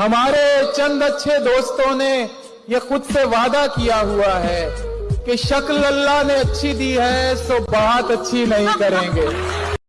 हमारे चंद अच्छे दोस्तों ने ये खुद से वादा किया हुआ है कि शक्ल अल्लाह ने अच्छी दी है, सो बात अच्छी नहीं करेंगे।